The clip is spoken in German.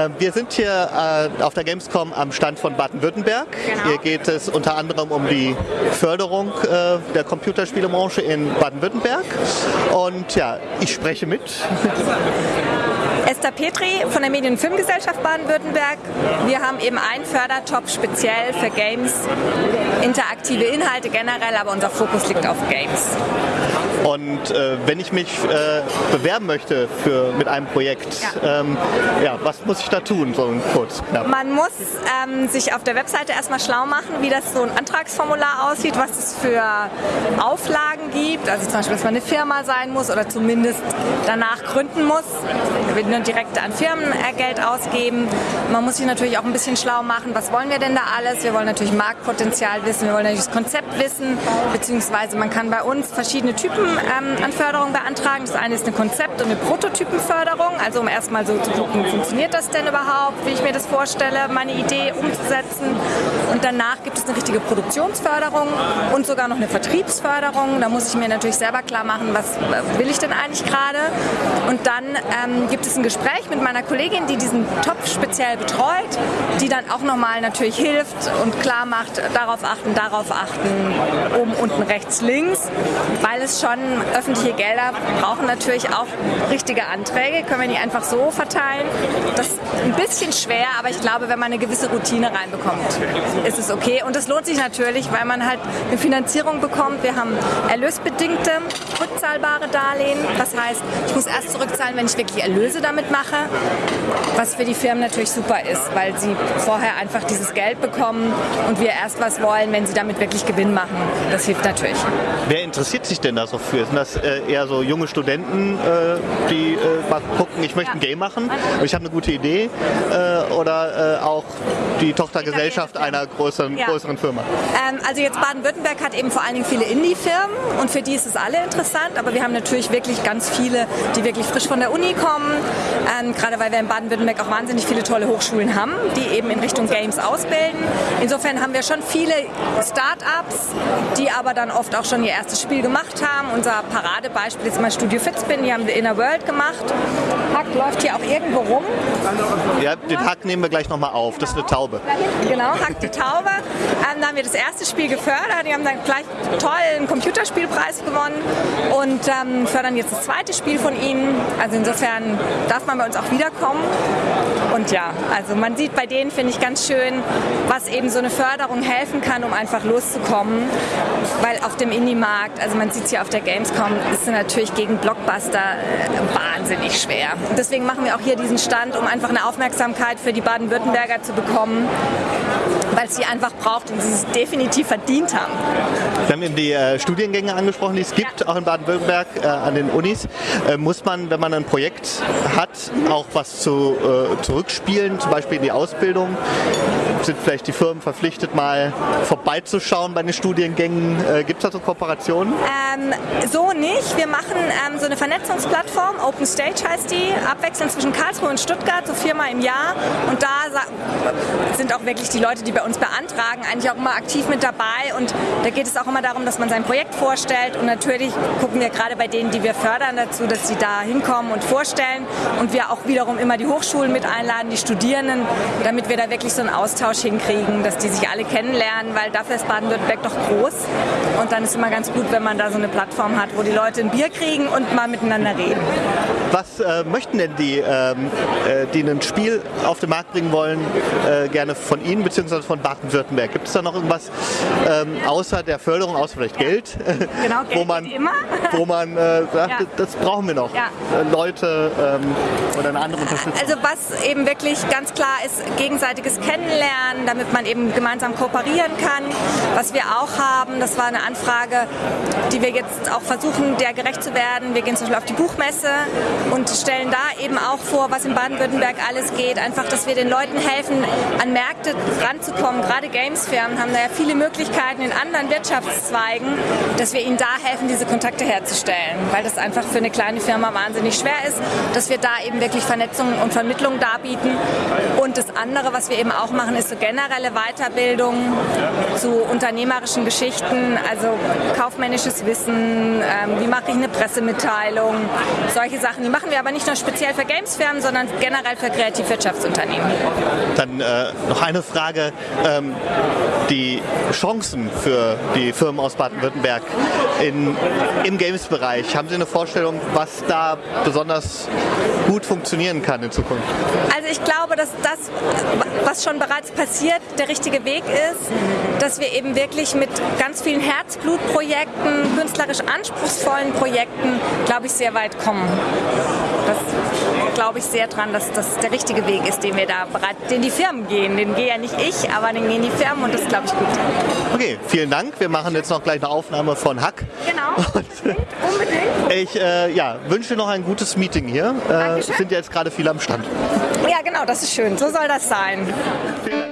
Äh, wir sind hier äh, auf der Gamescom am Stand von Baden-Württemberg. Genau. Hier geht es unter anderem um die Förderung äh, der Computerspielebranche in Baden-Württemberg. Und ja, ich spreche mit. Esther Petri von der Medien- und Filmgesellschaft Baden-Württemberg. Wir haben eben einen Fördertop speziell für Games, interaktive Inhalte generell, aber unser Fokus liegt auf Games. Und äh, wenn ich mich äh, bewerben möchte für, mit einem Projekt, Ja. ähm, ja, was muss ich da tun, so kurz knapp? Man muss ähm, sich auf der Webseite erstmal schlau machen, wie das so ein Antragsformular aussieht, was es für Auflagen gibt. Also zum Beispiel, dass man eine Firma sein muss oder zumindest danach gründen muss. Da wird nur direkt an Firmen äh, Geld ausgeben. Man muss sich natürlich auch ein bisschen schlau machen, was wollen wir denn da alles? Wir wollen natürlich Marktpotenzial wissen, wir wollen natürlich das Konzept wissen, beziehungsweise man kann bei uns verschiedene Typen ähm, an Förderung beantragen. Das eine ist eine Konzept- und eine Prototypenförderung, also um erstmal so zu gucken, funktioniert das denn überhaupt, wie ich mir das vorstelle, meine Idee umzusetzen. Und danach gibt es eine richtige Produktionsförderung und sogar noch eine Vertriebsförderung. Da muss ich mir natürlich selber klar machen, was will ich denn eigentlich gerade. Und dann ähm, gibt es ein Gespräch mit meiner Kollegin, die diesen Topf speziell betreut, die dann auch nochmal natürlich hilft und klar macht, darauf achten, darauf achten, oben, unten, rechts, links, weil es schon öffentliche Gelder brauchen natürlich auch richtige Anträge, können wir nicht einfach so verteilen. Das ist ein bisschen schwer, aber ich glaube, wenn man eine gewisse Routine reinbekommt, ist es okay. Und es lohnt sich natürlich, weil man halt eine Finanzierung bekommt. Wir haben erlösbedingte, rückzahlbare Darlehen. Das heißt, ich muss erst zurückzahlen, wenn ich wirklich Erlöse damit mache, was für die Firmen natürlich super ist, weil sie vorher einfach dieses Geld bekommen und wir erst was wollen, wenn sie damit wirklich Gewinn machen. Das hilft natürlich. Wer interessiert sich denn da so für? Sind das äh, eher so junge Studenten, äh, die äh, mal gucken, ich möchte ein. Game machen und ich habe eine gute Idee? Äh, oder äh, auch die Tochtergesellschaft einer größeren, größeren Firma? Ähm, also jetzt Baden-Württemberg hat eben vor allen Dingen viele Indie-Firmen und für die ist es alle interessant, aber wir haben natürlich wirklich ganz viele, die wirklich frisch von der Uni kommen, ähm, gerade weil wir in Baden-Württemberg auch wahnsinnig viele tolle Hochschulen haben, die eben in Richtung Games ausbilden. Insofern haben wir schon viele Start-ups, die aber dann oft auch schon ihr erstes Spiel gemacht haben. Unser Paradebeispiel ist mal Studio Fitzbin, die haben The Inner World gemacht. Hack läuft hier auch irgendwo rum. Ja, den Hack nehmen wir gleich nochmal auf. Das ist eine Taube. Genau, Hack die Taube. Haben wir das erste Spiel gefördert. Die haben dann gleich toll einen Computerspielpreis gewonnen und ähm, fördern jetzt das zweite Spiel von ihnen. Also insofern darf man bei uns auch wiederkommen. Und ja, also man sieht bei denen, finde ich ganz schön, was eben so eine Förderung helfen kann, um einfach loszukommen. Weil auf dem Indie-Markt, also man sieht es hier auf der Gamescom, ist es natürlich gegen Blockbuster äh, wahnsinnig schwer. Deswegen machen wir auch hier diesen Stand, um einfach eine Aufmerksamkeit für die Baden-Württemberger zu bekommen, weil es sie einfach braucht und sie es definitiv verdient haben. Wir haben eben die äh, Studiengänge angesprochen, die es gibt, Ja. auch in Baden-Württemberg äh, an den Unis. Äh, muss man, wenn man ein Projekt hat, auch was zu, äh, zurückspielen, zum Beispiel in die Ausbildung? Sind vielleicht die Firmen verpflichtet, mal vorbeizuschauen bei den Studiengängen? Äh, gibt es da so Kooperationen? Ähm, so nicht. Wir machen ähm, so eine Vernetzungsplattform, Open Stage heißt die, abwechselnd zwischen Karlsruhe und Stuttgart, so viermal im Jahr. Und da sind auch wirklich die Leute, die bei uns beantragen, eigentlich auch immer aktiv mit dabei. Und da geht es auch immer darum, dass man sein Projekt vorstellt. Und natürlich gucken wir gerade bei denen, die wir fördern, dazu, dass sie da hinkommen und vorstellen. Und wir auch wiederum immer die Hochschulen mit einladen, die Studierenden, damit wir da wirklich so einen Austausch hinkriegen, dass die sich alle kennenlernen, weil dafür ist Baden-Württemberg doch groß. Und dann ist es immer ganz gut, wenn man da so eine Plattform hat, wo die Leute ein Bier kriegen und mal miteinander reden. Was äh, möchten denn die, ähm, äh, die ein Spiel auf den Markt bringen wollen, äh, gerne von Ihnen bzw. von Baden-Württemberg? Gibt es da noch irgendwas ähm, außer der Förderung, außer vielleicht Geld, Genau, wo Geld man, geht immer. wo man äh, sagt, Ja. das brauchen wir noch? Ja. Äh, Leute ähm, oder eine andere Unterstützung? Also was eben wirklich ganz klar ist, gegenseitiges Kennenlernen, damit man eben gemeinsam kooperieren kann. Was wir auch haben, das war eine Anfrage, die wir jetzt auch versuchen, der gerecht zu werden. Wir gehen zum Beispiel auf die Buchmesse und stellen da eben auch vor, was in Baden-Württemberg alles geht. Einfach, dass wir den Leuten helfen, an Märkte ranzukommen. Gerade Gamesfirmen haben da ja viele Möglichkeiten in anderen Wirtschaftszweigen, dass wir ihnen da helfen, diese Kontakte herzustellen. Weil das einfach für eine kleine Firma wahnsinnig schwer ist, dass wir da eben wirklich Vernetzung und Vermittlung darbieten. Und das andere, was wir eben auch machen, ist so generelle Weiterbildung zu unternehmerischen Geschichten, also kaufmännisches Wissen, ähm, wie mache ich eine Pressemitteilung, solche Sachen. Die machen wir aber nicht nur speziell für Gamesfirmen, sondern generell für Kreativwirtschaftsunternehmen. Dann äh, noch eine Frage. Ähm, die Chancen für die Firmen aus Baden-Württemberg im Games-Bereich, haben Sie eine Vorstellung, was da besonders gut funktionieren kann in Zukunft? Also ich glaube, dass das, was schon bereits passiert, der richtige Weg ist, dass wir eben wirklich mit ganz vielen Herzblutprojekten, künstlerisch anspruchsvollen Projekten, glaube ich, sehr weit kommen. Das glaube ich sehr dran, dass das der richtige Weg ist, den wir da bereit, den die Firmen gehen. Den gehe ja nicht ich, aber den gehen die Firmen und das glaube ich gut. Okay, vielen Dank. Wir machen jetzt noch gleich eine Aufnahme von Hack. Genau. Und, Unbedingt. Ich äh, ja, wünsche noch ein gutes Meeting hier. Äh, sind jetzt gerade viele am Stand. Ja, genau, das ist schön. So soll das sein. Vielen Dank.